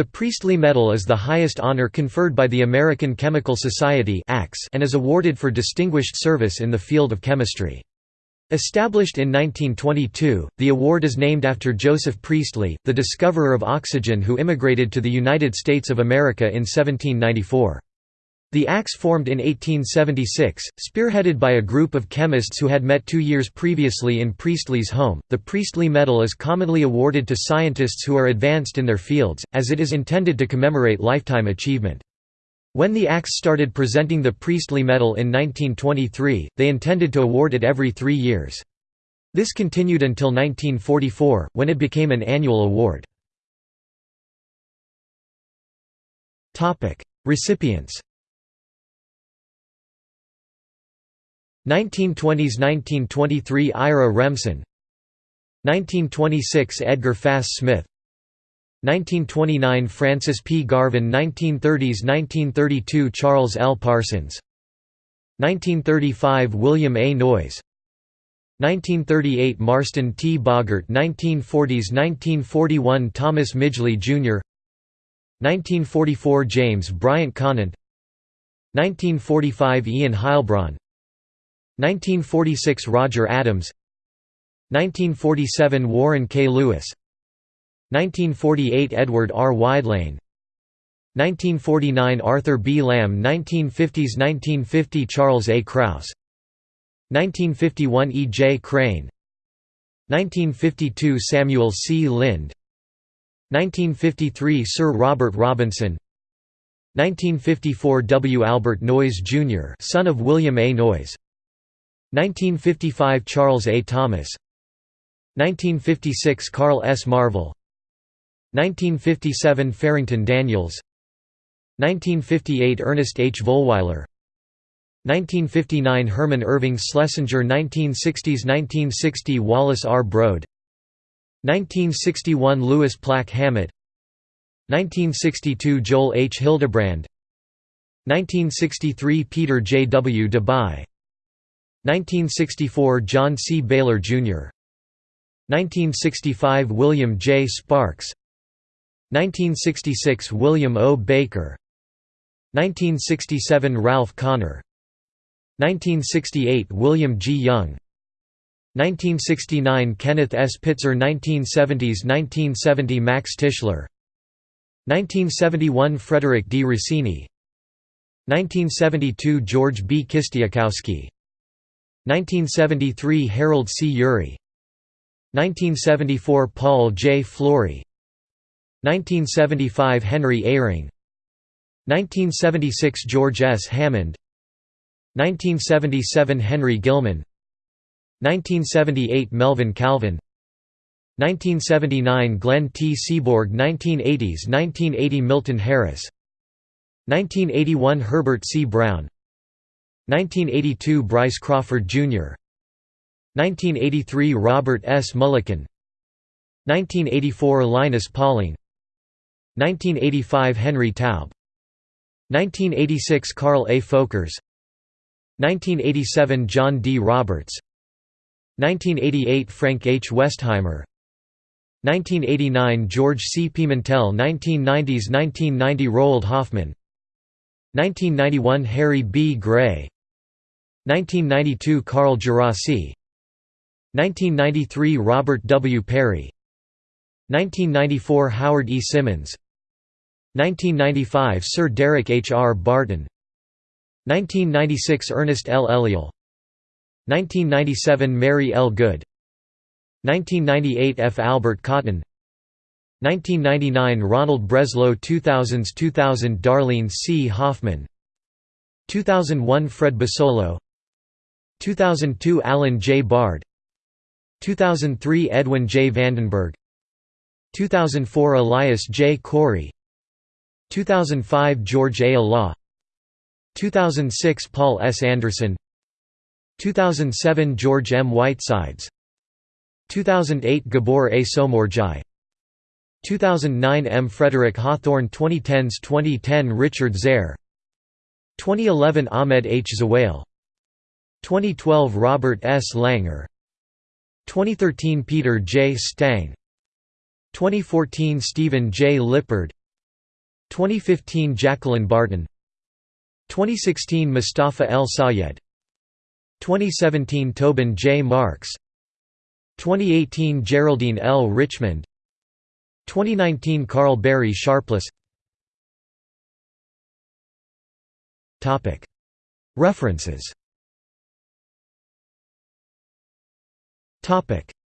The Priestley Medal is the highest honor conferred by the American Chemical Society and is awarded for distinguished service in the field of chemistry. Established in 1922, the award is named after Joseph Priestley, the discoverer of oxygen who immigrated to the United States of America in 1794. The ACS formed in 1876, spearheaded by a group of chemists who had met two years previously in Priestley's home. The Priestley Medal is commonly awarded to scientists who are advanced in their fields, as it is intended to commemorate lifetime achievement. When the ACS started presenting the Priestley Medal in 1923, they intended to award it every three years. This continued until 1944, when it became an annual award. Recipients 1920s–1923 Ira Remsen 1926 Edgar Fahs Smith 1929 Francis P. Garvan 1930s–1932 Charles L. Parsons 1935 William A. Noyes 1938 Marston T. Bogert 1940s–1941 Thomas Midgley, Jr. 1944 James Bryant Conant 1945 Ian Heilbron 1946 Roger Adams 1947 Warren K. Lewis 1948 Edward R. Weidlein 1949 Arthur B. Lamb 1950s 1950 Charles A. Kraus 1951 E. J. Crane 1952 Samuel C. Lind 1953 Sir Robert Robinson 1954 W. Albert Noyes, Jr. son of William A. Noyes 1955 Charles A. Thomas 1956 Carl S. Marvel 1957 Farrington Daniels 1958 Ernest H. Volweiler 1959 Herman Irving Schlesinger 1960s 1960 Wallace R. Brode 1961 Louis Plack Hammett 1962 Joel H. Hildebrand 1963 Peter J. W. Debye 1964 John C. Bailar, Jr. 1965 William J. Sparks 1966 William O. Baker 1967 Ralph Connor 1968 William G. Young 1969 Kenneth S. Pitzer 1970s 1970 Max Tischler 1971 Frederick D. Rossini 1972 George B. Kistiakowsky 1973 Harold C. Urey 1974 Paul J. Flory 1975 Henry Eyring 1976 George S. Hammond 1977 Henry Gilman 1978 Melvin Calvin 1979 Glenn T. Seaborg 1980s 1980 Milton Harris 1981 Herbert C. Brown 1982 Bryce Crawford, Jr. 1983 Robert S. Mulliken 1984 Linus Pauling 1985 Henry Taube 1986 Carl A. Folkers 1987 John D. Roberts 1988 Frank H. Westheimer 1989 George C. Pimentel 1990s 1990 Roald Hoffmann 1991 Harry B. Gray 1992 Carl Djerassi 1993 Robert W. Parry 1994 Howard E. Simmons 1995 Sir Derek H. R. Barton 1996 Ernest L. Eliel 1997 Mary L. Good 1998 F. Albert Cotton 1999 Ronald Breslow 2000s 2000 Darleane C. Hoffman 2001 Fred Basolo 2002 Alan J. Bard 2003 Edwin J. Vandenberg 2004 Elias J. Corey 2005 George A. Olah 2006 Paul S. Anderson 2007 George M. Whitesides 2008 Gabor A. Somorjai 2009 M. Frederick Hawthorne 2010s 2010 Richard Zare 2011 Ahmed H. Zewail 2012 Robert S. Langer 2013 Peter J. Stang 2014 Stephen J. Lippard 2015 Jacqueline Barton 2016 Mustafa El Sayed 2017 Tobin J. Marks 2018 Geraldine L. Richmond 2019 Karl Barry Sharpless References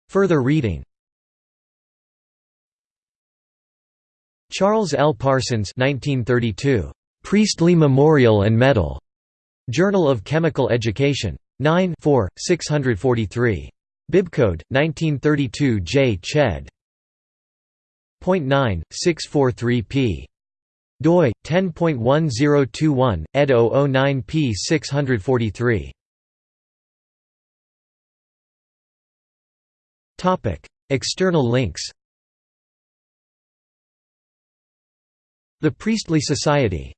Further reading Charles L. Parsons 1932. Priestley Memorial and Medal. Journal of Chemical Education. 9 4, 643. Bibcode, 1932 J. Ched. Point 9, 643 p. doi, 10.1021, ed 009 p 643. External links The Priestley Society